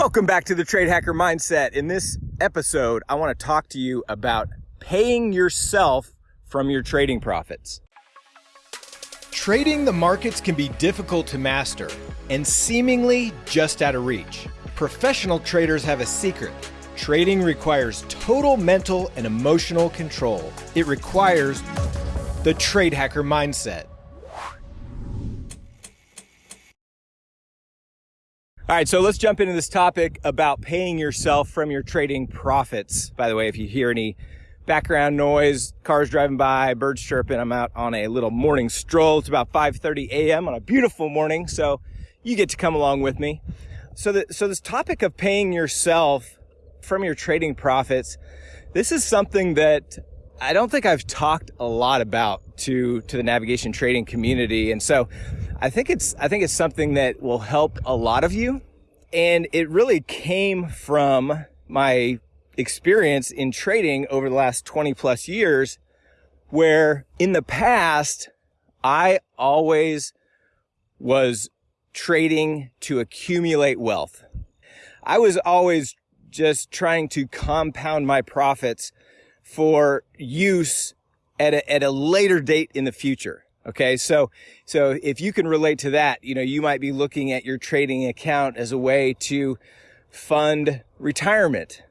Welcome back to the Trade Hacker Mindset. In this episode, I want to talk to you about paying yourself from your trading profits. Trading the markets can be difficult to master and seemingly just out of reach. Professional traders have a secret. Trading requires total mental and emotional control. It requires the Trade Hacker Mindset. All right, so let's jump into this topic about paying yourself from your trading profits. By the way, if you hear any background noise, cars driving by, birds chirping, I'm out on a little morning stroll. It's about 5:30 a.m. on a beautiful morning, so you get to come along with me. So, the, so this topic of paying yourself from your trading profits, this is something that I don't think I've talked a lot about to to the navigation trading community, and so I think it's I think it's something that will help a lot of you. And it really came from my experience in trading over the last 20 plus years, where in the past, I always was trading to accumulate wealth. I was always just trying to compound my profits for use at a, at a later date in the future. Okay. So, so if you can relate to that, you know, you might be looking at your trading account as a way to fund retirement,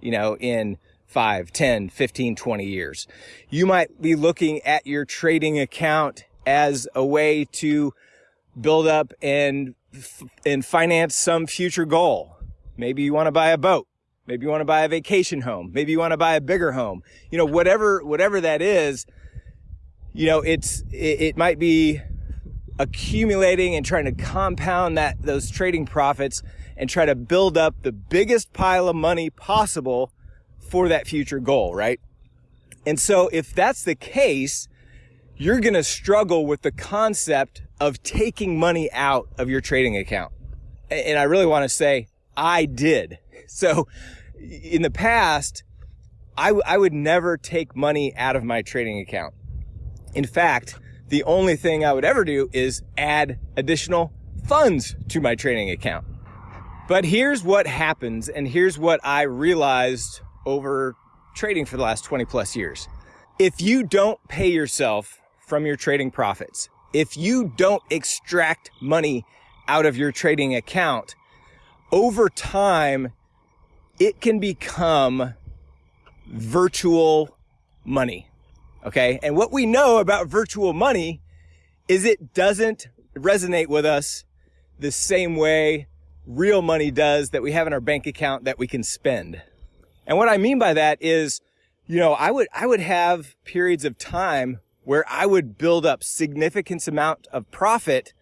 you know, in 5, 10, 15, 20 years. You might be looking at your trading account as a way to build up and, and finance some future goal. Maybe you want to buy a boat. Maybe you want to buy a vacation home. Maybe you want to buy a bigger home. You know, whatever, whatever that is, you know, it's, it, it might be accumulating and trying to compound that, those trading profits and try to build up the biggest pile of money possible for that future goal, right? And so if that's the case, you're going to struggle with the concept of taking money out of your trading account. And I really want to say I did. So in the past, I, I would never take money out of my trading account. In fact, the only thing I would ever do is add additional funds to my trading account. But here's what happens, and here's what I realized over trading for the last 20 plus years. If you don't pay yourself from your trading profits, if you don't extract money out of your trading account, over time, it can become virtual money. Okay. And what we know about virtual money is it doesn't resonate with us the same way real money does that we have in our bank account that we can spend. And what I mean by that is, you know, I would, I would have periods of time where I would build up significant amount of profit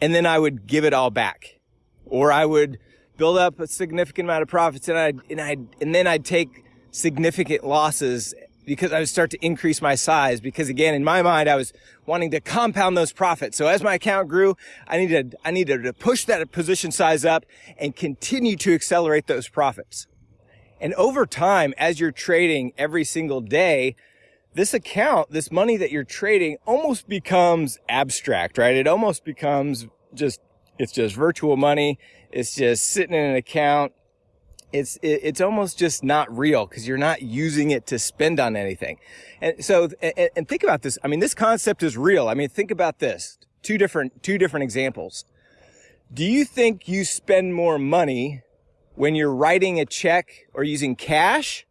and then I would give it all back. Or I would build up a significant amount of profits and I and I and then I'd take significant losses because I would start to increase my size because again, in my mind, I was wanting to compound those profits. So as my account grew, I needed, I needed to push that position size up and continue to accelerate those profits. And over time, as you're trading every single day, this account, this money that you're trading almost becomes abstract, right? It almost becomes just, it's just virtual money. It's just sitting in an account it's it's almost just not real because you're not using it to spend on anything. And so and, and, think about this. I mean, this concept is real. I mean, think about this. Two different two different examples. Do you think you spend more money when you're writing a check or using cash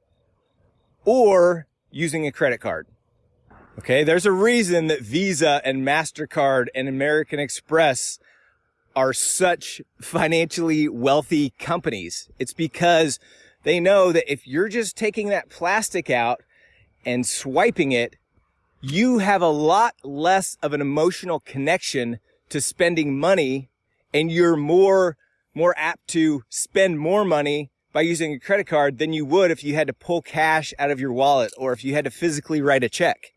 or using a credit card? Okay, there's a reason that Visa and MasterCard and American Express are such financially wealthy companies. It's because they know that if you're just taking that plastic out and swiping it, you have a lot less of an emotional connection to spending money and you're more, more apt to spend more money by using a credit card than you would if you had to pull cash out of your wallet or if you had to physically write a check.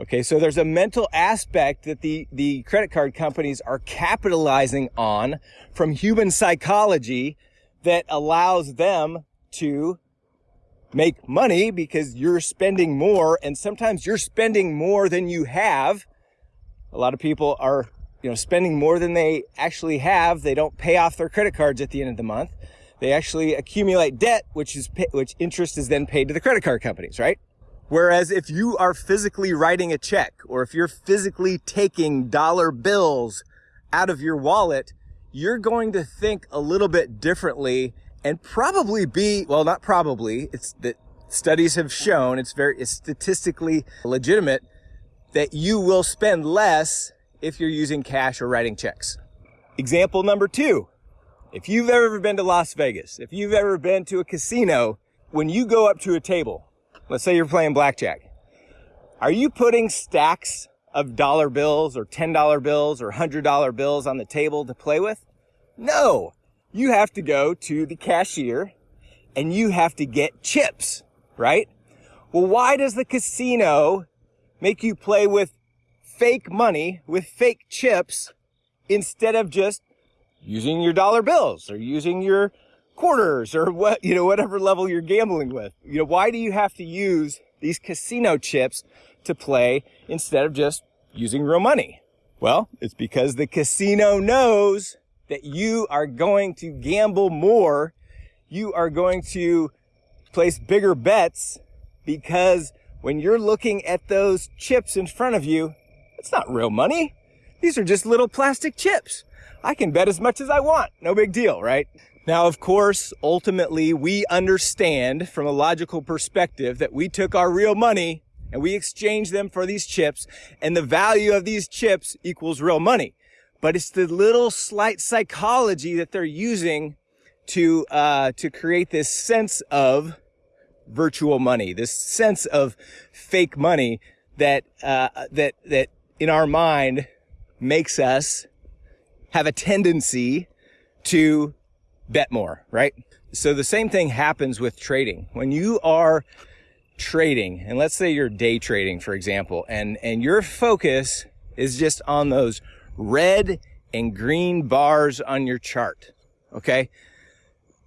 Okay, so there's a mental aspect that the, the credit card companies are capitalizing on from human psychology that allows them to make money because you're spending more and sometimes you're spending more than you have. A lot of people are you know, spending more than they actually have. They don't pay off their credit cards at the end of the month. They actually accumulate debt, which is, which interest is then paid to the credit card companies, right? Whereas if you are physically writing a check or if you're physically taking dollar bills out of your wallet, you're going to think a little bit differently and probably be, well, not probably, it's that studies have shown, it's very, it's statistically legitimate that you will spend less if you're using cash or writing checks. Example number two. If you've ever been to Las Vegas, if you've ever been to a casino, when you go up to a table, let's say you're playing blackjack, are you putting stacks of dollar bills or $10 bills or $100 bills on the table to play with? No, you have to go to the cashier and you have to get chips, right? Well, why does the casino make you play with fake money, with fake chips, instead of just using your dollar bills or using your quarters or what, you know, whatever level you're gambling with? You know, why do you have to use these casino chips to play instead of just using real money? Well, it's because the casino knows that you are going to gamble more. You are going to place bigger bets because when you're looking at those chips in front of you, it's not real money. These are just little plastic chips. I can bet as much as I want. No big deal, right? Now, of course, ultimately, we understand from a logical perspective that we took our real money and we exchanged them for these chips and the value of these chips equals real money. But it's the little slight psychology that they're using to, uh, to create this sense of virtual money, this sense of fake money that, uh, that, that in our mind makes us have a tendency to bet more, right? So the same thing happens with trading. When you are trading, and let's say you're day trading, for example, and, and your focus is just on those red and green bars on your chart. Okay.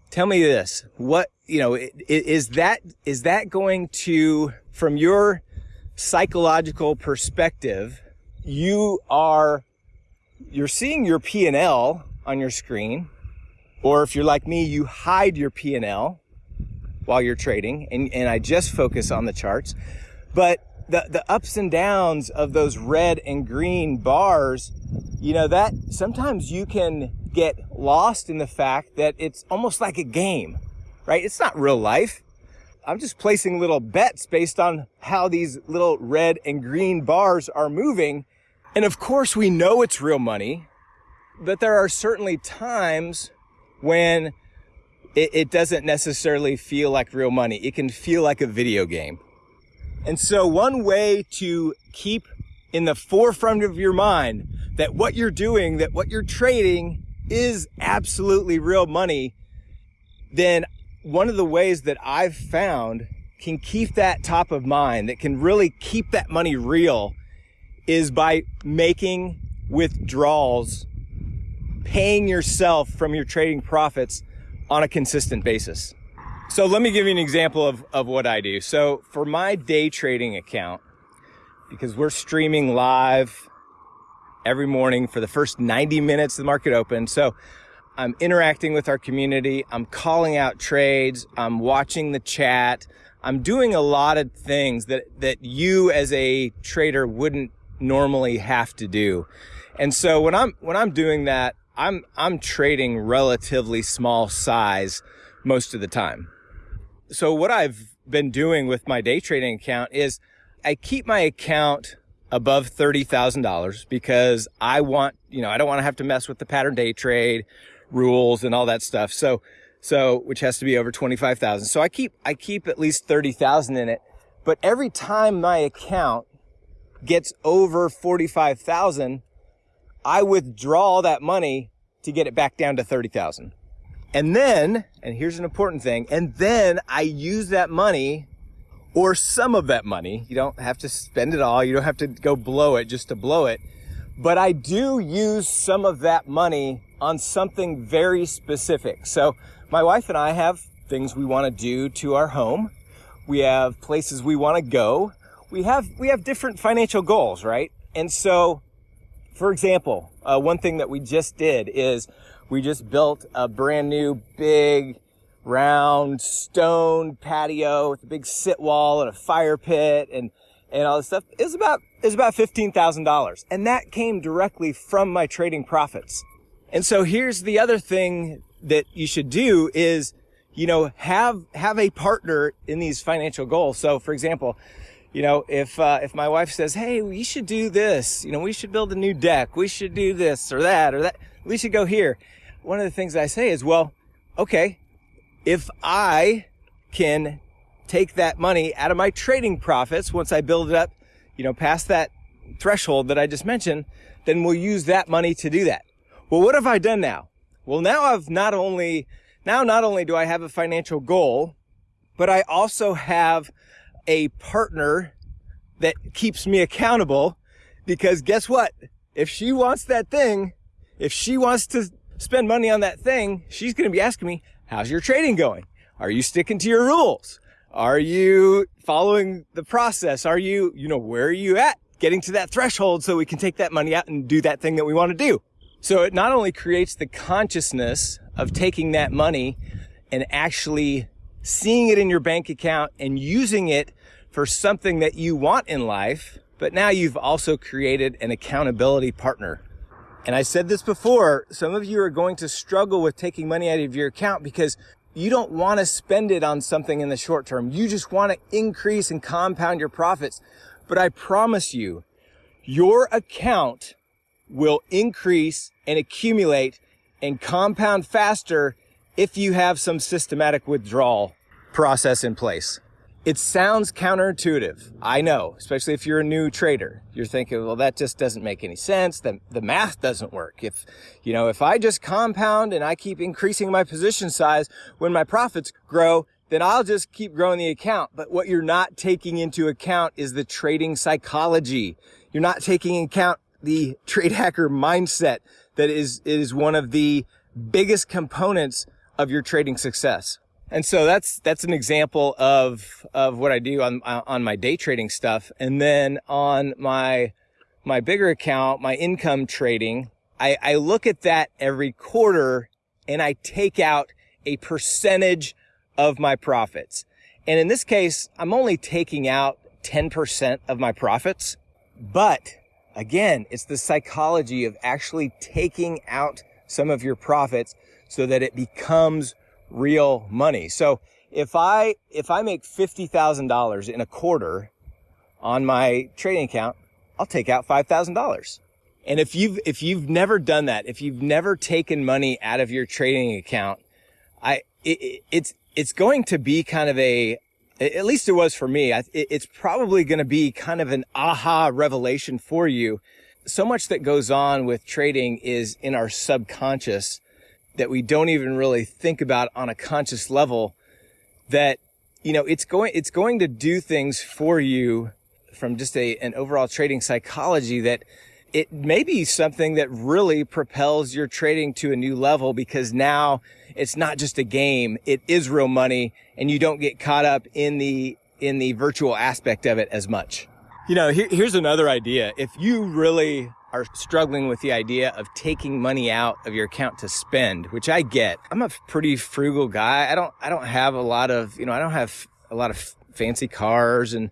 Tell me this. What, you know, is that, is that going to, from your psychological perspective, you are, you're seeing your P&L on your screen or if you're like me, you hide your P&L while you're trading and, and I just focus on the charts. But the, the ups and downs of those red and green bars, you know, that sometimes you can get lost in the fact that it's almost like a game, right? It's not real life. I'm just placing little bets based on how these little red and green bars are moving. And of course we know it's real money, but there are certainly times when it, it doesn't necessarily feel like real money. It can feel like a video game. And so one way to keep in the forefront of your mind that what you're doing, that what you're trading is absolutely real money, then one of the ways that I've found can keep that top of mind, that can really keep that money real is by making withdrawals paying yourself from your trading profits on a consistent basis. So let me give you an example of, of what I do. So for my day trading account, because we're streaming live every morning for the first 90 minutes the market open. So I'm interacting with our community. I'm calling out trades. I'm watching the chat. I'm doing a lot of things that, that you as a trader wouldn't normally have to do. And so when I'm, when I'm doing that, I'm I'm trading relatively small size most of the time. So what I've been doing with my day trading account is I keep my account above $30,000 because I want, you know, I don't want to have to mess with the pattern day trade rules and all that stuff. So, so, which has to be over 25,000. So I keep, I keep at least 30,000 in it. But every time my account gets over 45,000, I withdraw that money to get it back down to 30,000. And then, and here's an important thing, and then I use that money or some of that money. You don't have to spend it all. You don't have to go blow it just to blow it. But I do use some of that money on something very specific. So my wife and I have things we want to do to our home. We have places we want to go. We have, we have different financial goals, right? And so, for example, Uh, one thing that we just did is we just built a brand new big round stone patio with a big sit wall and a fire pit and and all this stuff is about is about fifteen thousand dollars, and that came directly from my trading profits. And so here's the other thing that you should do is, you know, have have a partner in these financial goals. So, for example, you know, if uh, if my wife says, "Hey, we should do this," you know, we should build a new deck, we should do this or that or that, we should go here. One of the things I say is, well, okay, if I can take that money out of my trading profits once I build it up, you know, past that threshold that I just mentioned, then we'll use that money to do that. Well, what have I done now? Well, now I've not only, now not only do I have a financial goal, but I also have a partner that keeps me accountable because guess what? If she wants that thing, if she wants to spend money on that thing, she's going to be asking me, how's your trading going? Are you sticking to your rules? Are you following the process? Are you, you know, where are you at getting to that threshold so we can take that money out and do that thing that we want to do? So it not only creates the consciousness of taking that money and actually seeing it in your bank account and using it for something that you want in life, but now you've also created an accountability partner. And I said this before, some of you are going to struggle with taking money out of your account because you don't want to spend it on something in the short term. You just want to increase and compound your profits. But I promise you, your account will increase and accumulate and compound faster if you have some systematic withdrawal process in place. It sounds counterintuitive. I know, especially if you're a new trader. You're thinking, well, that just doesn't make any sense. The, the math doesn't work. If, you know, if I just compound and I keep increasing my position size when my profits grow, then I'll just keep growing the account. But what you're not taking into account is the trading psychology. You're not taking into account the trade hacker mindset that is, is one of the biggest components of your trading success. And so that's, that's an example of, of what I do on, on my day trading stuff. And then on my, my bigger account, my income trading, I, I look at that every quarter and I take out a percentage of my profits. And in this case, I'm only taking out 10% of my profits. But again, it's the psychology of actually taking out some of your profits so that it becomes real money. So if I, if I make $50,000 in a quarter on my trading account, I'll take out $5,000. And if you've, if you've never done that, if you've never taken money out of your trading account, I, it, it's, it's going to be kind of a, at least it was for me. it's probably going to be kind of an aha revelation for you. So much that goes on with trading is in our subconscious that we don't even really think about on a conscious level that you know it's going it's going to do things for you from just a an overall trading psychology that it may be something that really propels your trading to a new level because now it's not just a game. It is real money and you don't get caught up in the in the virtual aspect of it as much. You know here, here's another idea. If you really are struggling with the idea of taking money out of your account to spend, which I get. I'm a pretty frugal guy. I don't, I don't have a lot of, you know, I don't have a lot of fancy cars and,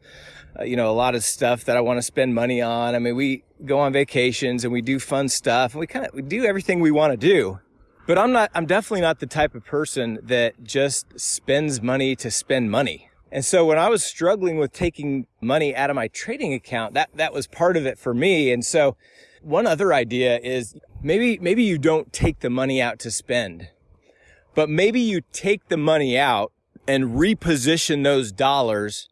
uh, you know, a lot of stuff that I want to spend money on. I mean, we go on vacations and we do fun stuff and we kind of, we do everything we want to do. But I'm not, I'm definitely not the type of person that just spends money to spend money. And so when I was struggling with taking money out of my trading account, that, that was part of it for me. And so one other idea is maybe, maybe you don't take the money out to spend, but maybe you take the money out and reposition those dollars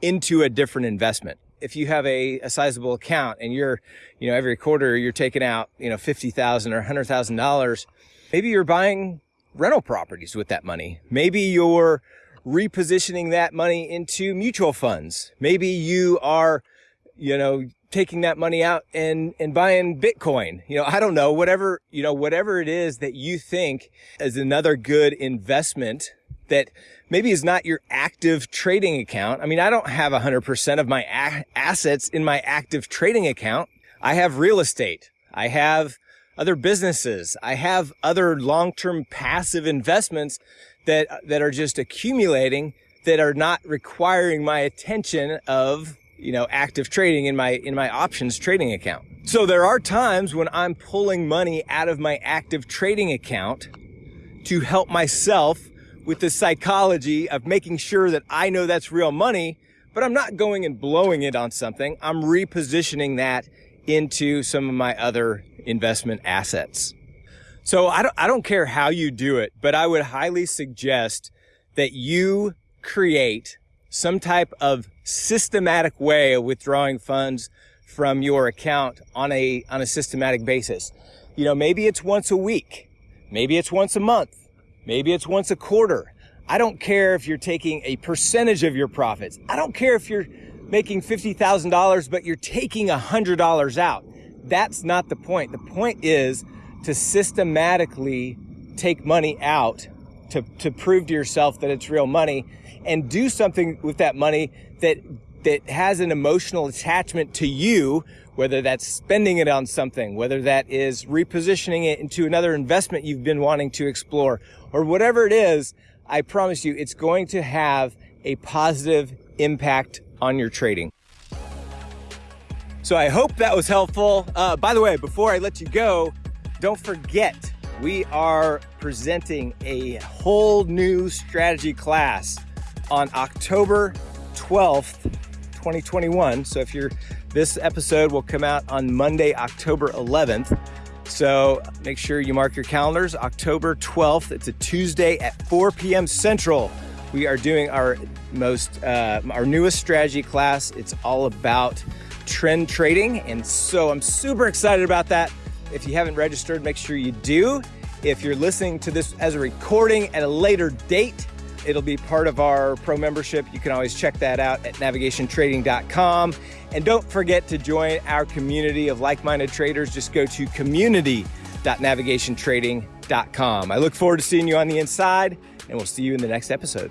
into a different investment. If you have a, a sizable account and you're, you know, every quarter you're taking out, you know, 50,000 or $100,000, maybe you're buying rental properties with that money. Maybe you're repositioning that money into mutual funds. Maybe you are, you know, taking that money out and, and buying Bitcoin. You know, I don't know, whatever, you know, whatever it is that you think is another good investment that maybe is not your active trading account. I mean, I don't have 100% of my assets in my active trading account. I have real estate. I have other businesses. I have other long-term passive investments that, that are just accumulating that are not requiring my attention of, you know, active trading in my, in my options trading account. So there are times when I'm pulling money out of my active trading account to help myself with the psychology of making sure that I know that's real money, but I'm not going and blowing it on something. I'm repositioning that into some of my other investment assets. So I don't, I don't care how you do it, but I would highly suggest that you create some type of systematic way of withdrawing funds from your account on a, on a systematic basis. You know, maybe it's once a week. Maybe it's once a month. Maybe it's once a quarter. I don't care if you're taking a percentage of your profits. I don't care if you're making $50,000, but you're taking $100 out. That's not the point. The point is to systematically take money out to, to prove to yourself that it's real money and do something with that money that that has an emotional attachment to you, whether that's spending it on something, whether that is repositioning it into another investment you've been wanting to explore, or whatever it is, I promise you it's going to have a positive impact on your trading. So I hope that was helpful. Uh, by the way, before I let you go, don't forget, we are presenting a whole new strategy class on October 12th, 2021. So if you're, this episode will come out on Monday, October 11th. So make sure you mark your calendars, October 12th. It's a Tuesday at 4 p.m. Central. We are doing our most, uh, our newest strategy class. It's all about trend trading. And so I'm super excited about that. If you haven't registered, make sure you do. If you're listening to this as a recording at a later date, it'll be part of our pro membership. You can always check that out at navigationtrading.com. And don't forget to join our community of like-minded traders. Just go to community.navigationtrading.com. I look forward to seeing you on the inside and we'll see you in the next episode.